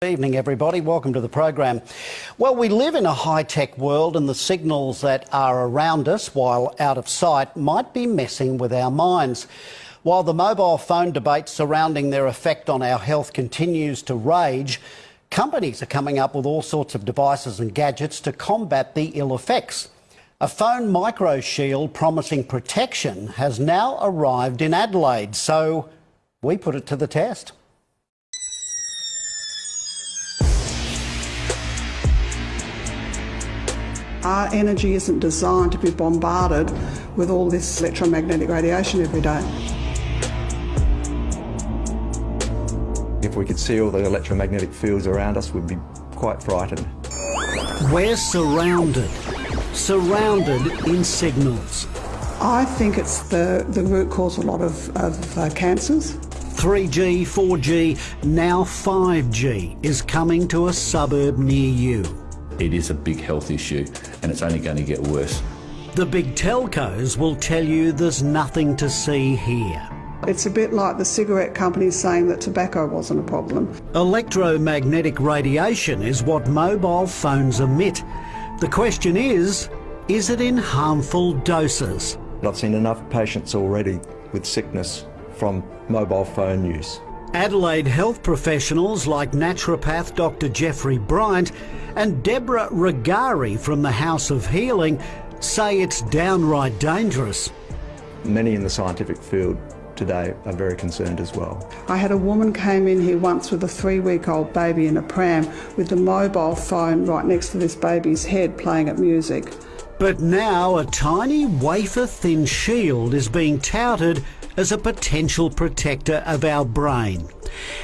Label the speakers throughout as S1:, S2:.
S1: Good evening, everybody. Welcome to the program. Well, we live in a high tech world, and the signals that are around us while out of sight might be messing with our minds. While the mobile phone debate surrounding their effect on our health continues to rage, companies are coming up with all sorts of devices and gadgets to combat the ill effects. A phone micro shield promising protection has now arrived in Adelaide, so we put it to the test.
S2: Our energy isn't designed to be bombarded with all this electromagnetic radiation every day.
S3: If we could see all the electromagnetic fields around us, we'd be quite frightened.
S1: We're surrounded, surrounded in signals.
S2: I think it's the, the root cause of a lot of, of uh, cancers.
S1: 3G, 4G, now 5G is coming to a suburb near you.
S4: It is a big health issue and it's only going to get worse.
S1: The big telcos will tell you there's nothing to see here.
S2: It's a bit like the cigarette companies saying that tobacco wasn't a problem.
S1: Electromagnetic radiation is what mobile phones emit. The question is, is it in harmful doses?
S3: I've seen enough patients already with sickness from mobile phone use.
S1: Adelaide health professionals like naturopath Dr Jeffrey Bryant and Deborah Regari from the House of Healing say it's downright dangerous.
S3: Many in the scientific field today are very concerned as well.
S2: I had a woman came in here once with a three-week-old baby in a pram with the mobile phone right next to this baby's head playing at music.
S1: But now a tiny wafer-thin shield is being touted as a potential protector of our brain.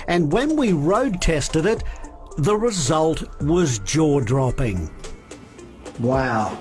S1: And when we road tested it, the result was jaw-dropping. Wow.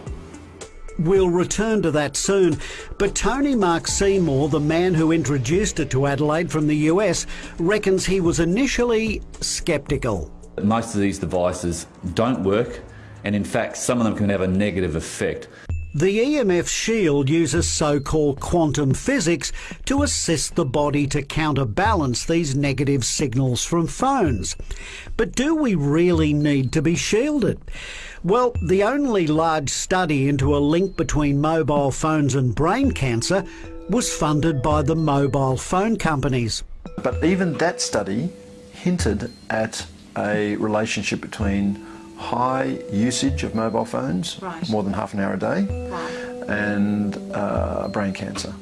S1: We'll return to that soon, but Tony Mark Seymour, the man who introduced it to Adelaide from the US, reckons he was initially sceptical.
S4: Most of these devices don't work, and in fact, some of them can have a negative effect.
S1: The EMF shield uses so-called quantum physics to assist the body to counterbalance these negative signals from phones. But do we really need to be shielded? Well, the only large study into a link between mobile phones and brain cancer was funded by the mobile phone companies.
S5: But even that study hinted at a relationship between high usage of mobile phones, right. more than half an hour a day, right. and uh, brain cancer.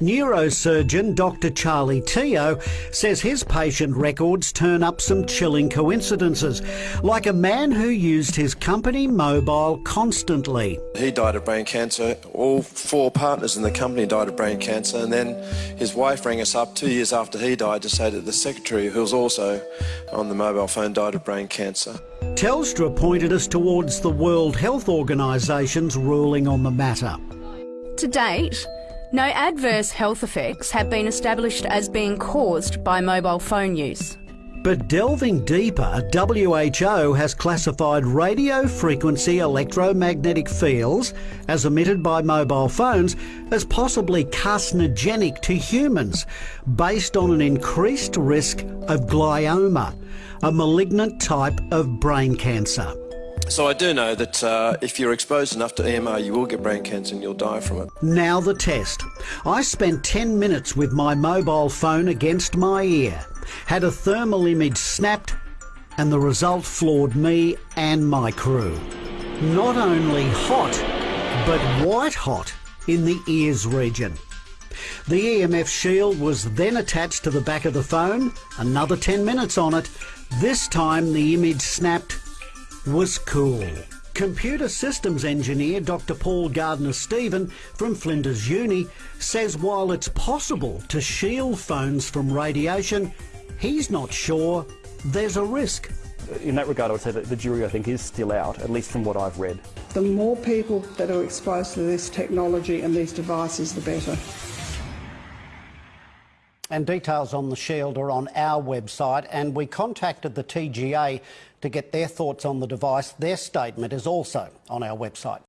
S1: Neurosurgeon Dr. Charlie Teo says his patient records turn up some chilling coincidences, like a man who used his company mobile constantly.
S5: He died of brain cancer. All four partners in the company died of brain cancer, and then his wife rang us up two years after he died to say that the secretary, who was also on the mobile phone, died of brain cancer.
S1: Telstra pointed us towards the World Health Organisation's ruling on the matter.
S6: To date, no adverse health effects have been established as being caused by mobile phone use.
S1: But delving deeper, WHO has classified radio frequency electromagnetic fields, as emitted by mobile phones, as possibly carcinogenic to humans, based on an increased risk of glioma, a malignant type of brain cancer.
S5: So I do know that uh, if you're exposed enough to EMR, you will get brain cancer and you'll die from it.
S1: Now the test. I spent 10 minutes with my mobile phone against my ear, had a thermal image snapped, and the result floored me and my crew. Not only hot, but white hot in the ears region. The EMF shield was then attached to the back of the phone, another 10 minutes on it. This time the image snapped was cool. Computer systems engineer Dr Paul Gardner-Stephen from Flinders Uni says while it's possible to shield phones from radiation, he's not sure there's a risk.
S7: In that regard, I would say that the jury, I think, is still out, at least from what I've read.
S2: The more people that are exposed to this technology and these devices, the better.
S1: And details on the shield are on our website, and we contacted the TGA to get their thoughts on the device. Their statement is also on our website.